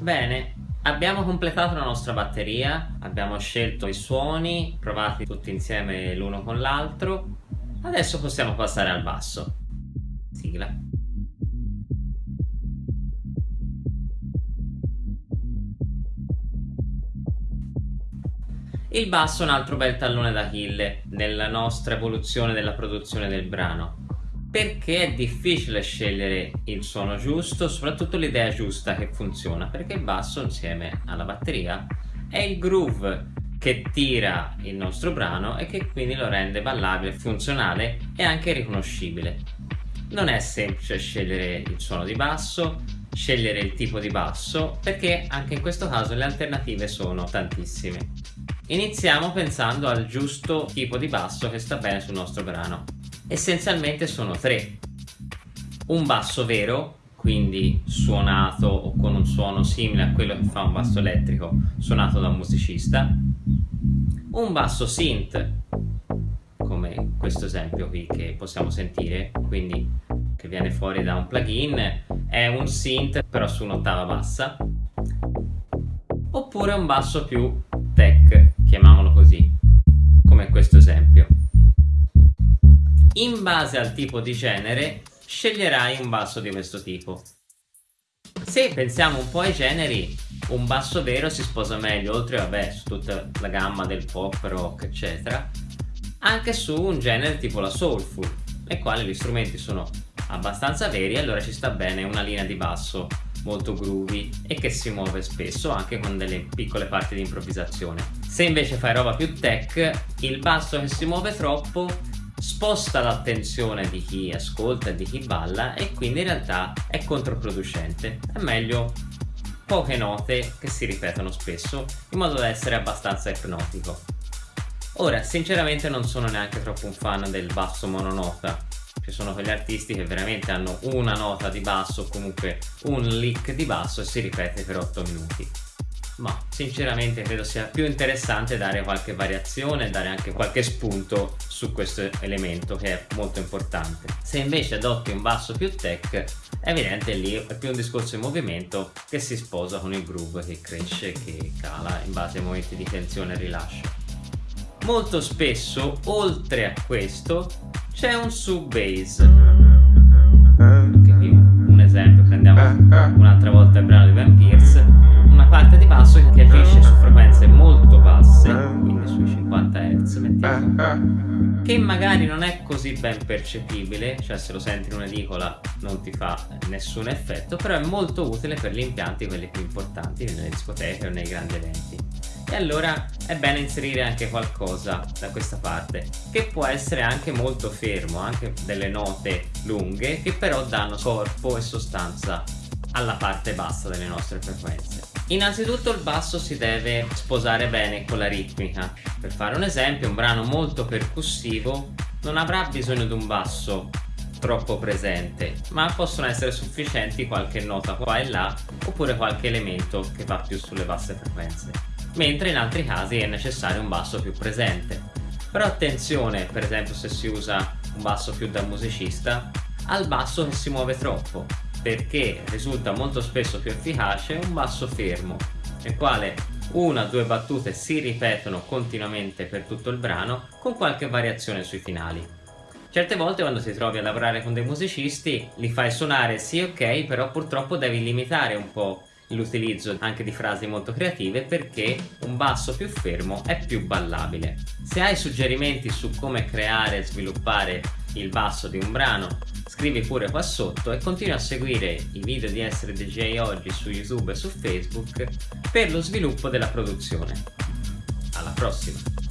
Bene, abbiamo completato la nostra batteria, abbiamo scelto i suoni, provati tutti insieme l'uno con l'altro, adesso possiamo passare al basso. Sigla. Il basso è un altro bel tallone d'Achille nella nostra evoluzione della produzione del brano perché è difficile scegliere il suono giusto, soprattutto l'idea giusta che funziona, perché il basso insieme alla batteria è il groove che tira il nostro brano e che quindi lo rende ballabile, funzionale e anche riconoscibile. Non è semplice scegliere il suono di basso, scegliere il tipo di basso, perché anche in questo caso le alternative sono tantissime. Iniziamo pensando al giusto tipo di basso che sta bene sul nostro brano essenzialmente sono tre. Un basso vero, quindi suonato o con un suono simile a quello che fa un basso elettrico suonato da un musicista, un basso synth, come questo esempio qui che possiamo sentire, quindi che viene fuori da un plugin, è un synth però su un'ottava bassa, oppure un basso più tech, chiamiamolo così, come questo esempio in base al tipo di genere sceglierai un basso di questo tipo. Se pensiamo un po' ai generi, un basso vero si sposa meglio, oltre vabbè, su tutta la gamma del pop, rock, eccetera, anche su un genere tipo la soulful, nel quale gli strumenti sono abbastanza veri e allora ci sta bene una linea di basso molto groovy e che si muove spesso anche con delle piccole parti di improvvisazione. Se invece fai roba più tech, il basso che si muove troppo sposta l'attenzione di chi ascolta e di chi balla e quindi in realtà è controproducente. È meglio poche note che si ripetono spesso in modo da essere abbastanza ipnotico. Ora, sinceramente non sono neanche troppo un fan del basso mononota. Ci sono quegli artisti che veramente hanno una nota di basso o comunque un lick di basso e si ripete per 8 minuti ma sinceramente credo sia più interessante dare qualche variazione, dare anche qualche spunto su questo elemento che è molto importante. Se invece adotti un basso più tech, è evidente lì è più un discorso di movimento che si sposa con il groove che cresce, che cala in base ai momenti di tensione e rilascio. Molto spesso, oltre a questo, c'è un sub bass. Un esempio, prendiamo un'altra volta il brano di Van Pierce parte di basso che agisce su frequenze molto basse, quindi sui 50 Hz mettiamo, che magari non è così ben percepibile, cioè se lo senti in un'edicola non ti fa nessun effetto, però è molto utile per gli impianti quelli più importanti, nelle discoteche o nei grandi eventi. E allora è bene inserire anche qualcosa da questa parte, che può essere anche molto fermo, anche delle note lunghe, che però danno corpo e sostanza alla parte bassa delle nostre frequenze. Innanzitutto il basso si deve sposare bene con la ritmica. Per fare un esempio, un brano molto percussivo non avrà bisogno di un basso troppo presente, ma possono essere sufficienti qualche nota qua e là oppure qualche elemento che va più sulle basse frequenze. Mentre in altri casi è necessario un basso più presente. Però attenzione, per esempio se si usa un basso più da musicista, al basso che si muove troppo perché risulta molto spesso più efficace un basso fermo nel quale una o due battute si ripetono continuamente per tutto il brano con qualche variazione sui finali. Certe volte quando ti trovi a lavorare con dei musicisti li fai suonare sì ok però purtroppo devi limitare un po' l'utilizzo anche di frasi molto creative perché un basso più fermo è più ballabile. Se hai suggerimenti su come creare e sviluppare il basso di un brano scrivi pure qua sotto e continua a seguire i video di Essere DJ Oggi su YouTube e su Facebook per lo sviluppo della produzione. Alla prossima!